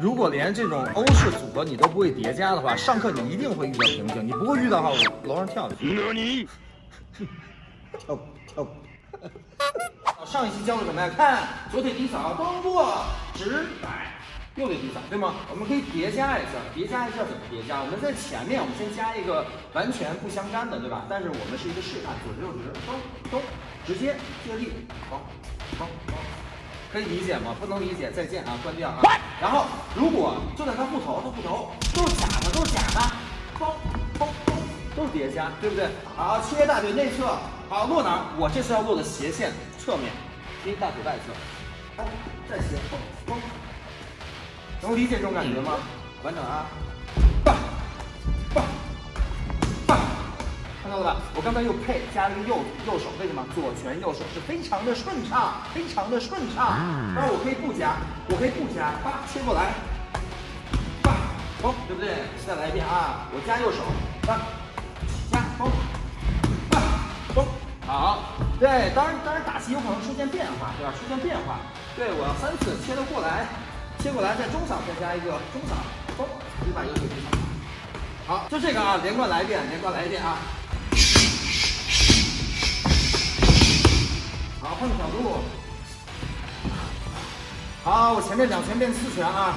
如果连这种欧式组合你都不会叠加的话，上课你一定会遇到瓶颈。你不会遇到的话，我楼上跳下去。你跳跳。上一期教的怎么样？看左腿低扫，动作直摆，右腿低扫，对吗？我们可以叠加一下，叠加一下怎么叠加？我们在前面，我们先加一个完全不相干的，对吧？但是我们是一个示范，左直右直，咚咚，直接借力，好，好，好，可以理解吗？不能理解，再见啊，关掉啊。然后如果就在他护头，他护头都是假的，都是假的，咚咚咚，都是叠加，对不对？好，切大腿内侧，好落哪儿？我这次要落的斜线侧面，切大腿外侧，哎，再斜，咚咚，能理解这种感觉吗？完整啊，棒棒到了吧？我刚才又配加了一个右右手，为什么？左拳右手是非常的顺畅，非常的顺畅。当然我可以不加，我可以不加，叭切过来，叭嘣，对不对？再来一遍啊！我加右手，叭加嘣，叭嘣，好。对，当然当然打击有可能出现变化，对吧？出现变化。对，我要三次切得过来，切过来，在中扫再加一个中扫，嘣，你把右腿击扫。好，就这个啊，连贯来一遍，连贯来一遍啊。好，换个角度。好，我前面两拳变四拳啊。